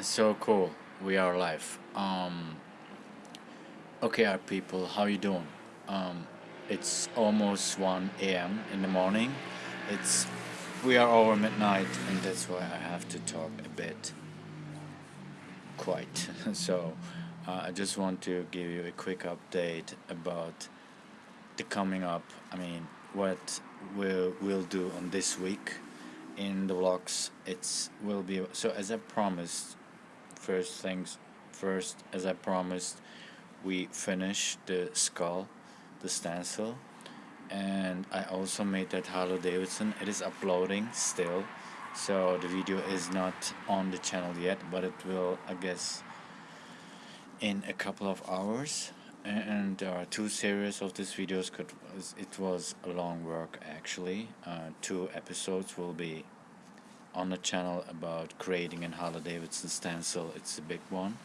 So cool. We are live. Um, okay, our people, how you doing? Um, it's almost 1 a.m. in the morning. It's we are over midnight, and that's why I have to talk a bit quite. so, uh, I just want to give you a quick update about the coming up. I mean, what we'll we'll do on this week in the vlogs. It's will be so as I promised first things first as I promised we finished the skull the stencil and I also made that Harley Davidson. It is uploading still so the video is not on the channel yet but it will I guess in a couple of hours. And there are two series of these videos could it was a long work actually. Uh, two episodes will be on the channel about creating an Harley Davidson stencil. It's a big one.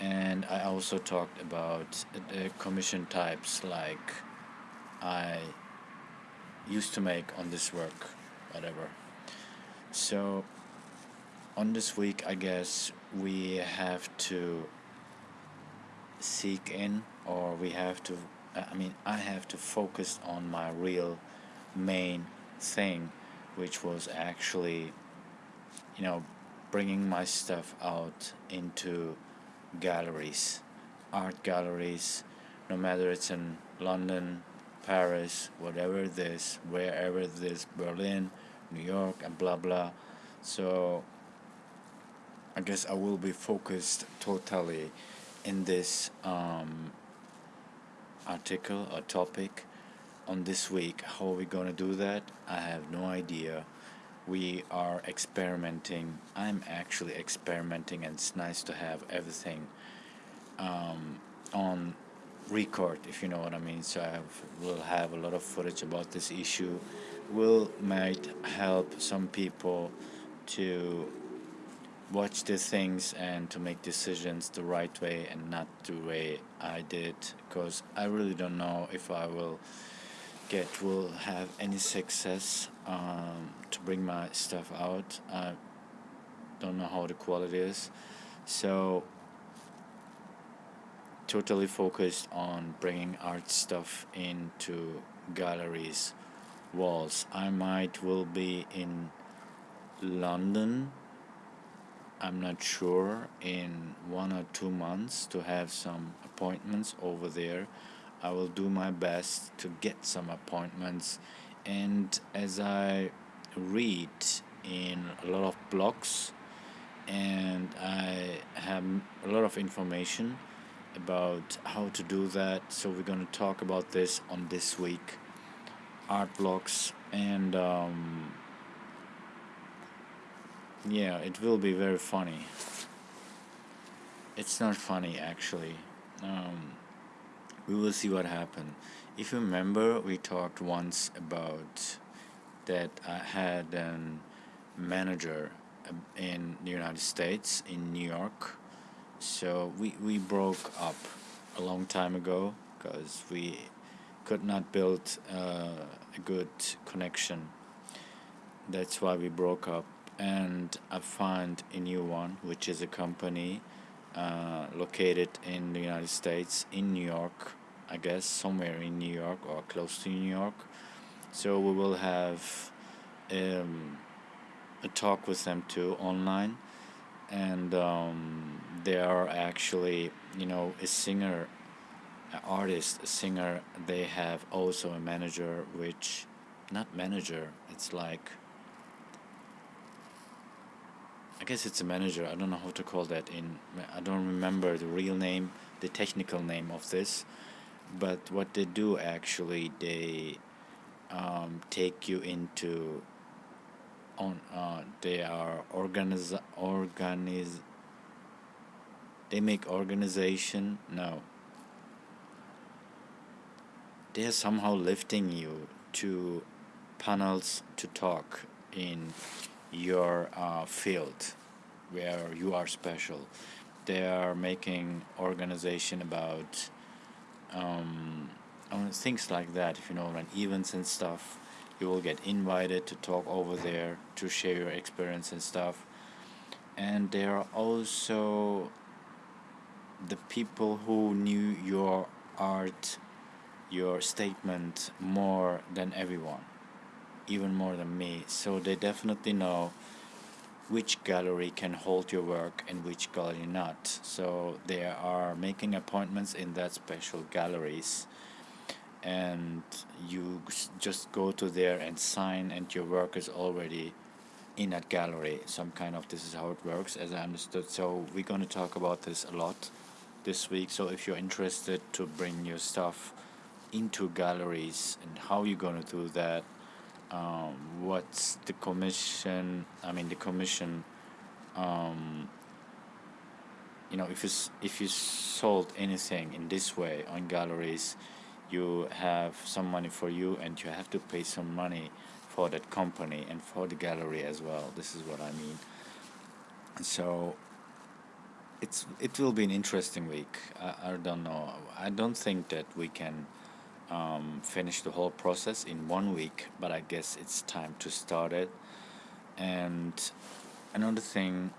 And I also talked about uh, the commission types like I used to make on this work whatever. So on this week I guess we have to seek in or we have to uh, I mean I have to focus on my real main thing which was actually you know, bringing my stuff out into galleries, art galleries, no matter it's in London, Paris, whatever it is, wherever it is, Berlin, New York, and blah blah. So I guess I will be focused totally in this um, article or topic on this week. How are we gonna do that? I have no idea we are experimenting. I'm actually experimenting, and it's nice to have everything um, on record, if you know what I mean. So I will have a lot of footage about this issue. Will might help some people to watch the things and to make decisions the right way and not the way I did because I really don't know if I will get will have any success um, to bring my stuff out. I don't know how the quality is, so totally focused on bringing art stuff into galleries, walls. I might will be in London. I'm not sure in one or two months to have some appointments over there I will do my best to get some appointments. And as I read in a lot of blogs and I have a lot of information about how to do that so we're going to talk about this on this week. Art blogs and um, yeah it will be very funny. It's not funny actually. Um, we will see what happened. If you remember, we talked once about that I had a manager um, in the United States, in New York. So we, we broke up a long time ago because we could not build uh, a good connection. That's why we broke up. And I found a new one, which is a company uh, located in the United States, in New York, I guess, somewhere in New York or close to New York. So we will have um, a talk with them too online, and um, they are actually, you know, a singer, an artist, a singer. They have also a manager, which, not manager, it's like I guess it's a manager. I don't know how to call that in. I don't remember the real name, the technical name of this, but what they do actually, they um, take you into. On uh, they are organize organize. They make organization. No. They are somehow lifting you to panels to talk in your uh, field where you are special. They are making organization about um, things like that. If you know, like events and stuff, you will get invited to talk over there to share your experience and stuff. and there are also the people who knew your art your statement more than everyone even more than me. So they definitely know which gallery can hold your work and which gallery not. So they are making appointments in that special galleries. And you just go to there and sign and your work is already in that gallery. Some kind of this is how it works as I understood. So we're going to talk about this a lot this week. So if you're interested to bring your stuff into galleries and how you're going to do that um, what's the commission I mean the commission um, you know if you if you sold anything in this way on galleries you have some money for you and you have to pay some money for that company and for the gallery as well. This is what I mean. So it's it will be an interesting week. I, I don't know. I don't think that we can um, finish the whole process in one week but I guess it's time to start it. And another thing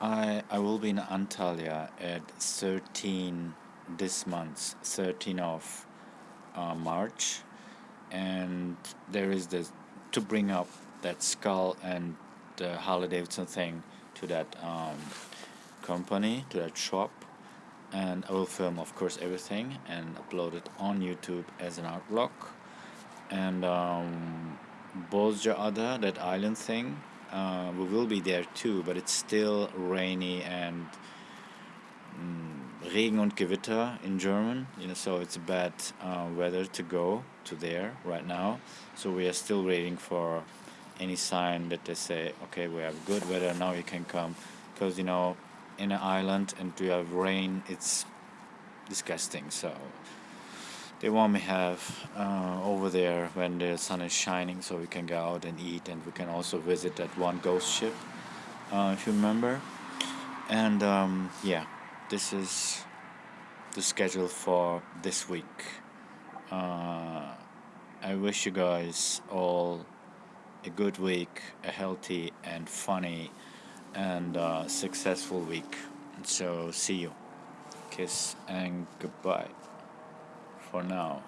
I I will be in Antalya at 13 this month 13 of uh, March. And there is this to bring up that skull and the Harley Davidson thing to that um, company to that shop and I will film of course everything and upload it on YouTube as an art vlog. And um, Bozcaada that island thing uh, we will be there too but it's still rainy and mm, Regen und Gewitter in German you know so it's bad uh, weather to go to there right now. So we are still waiting for any sign that they say okay we have good weather now you can come. Because you know in an island and to have rain it's disgusting. So they want me have uh, over there when the sun is shining so we can go out and eat and we can also visit that one ghost ship uh, if you remember. And um, yeah this is the schedule for this week. Uh, I wish you guys all a good week a healthy and funny and uh, successful week. So see you. Kiss and goodbye. For now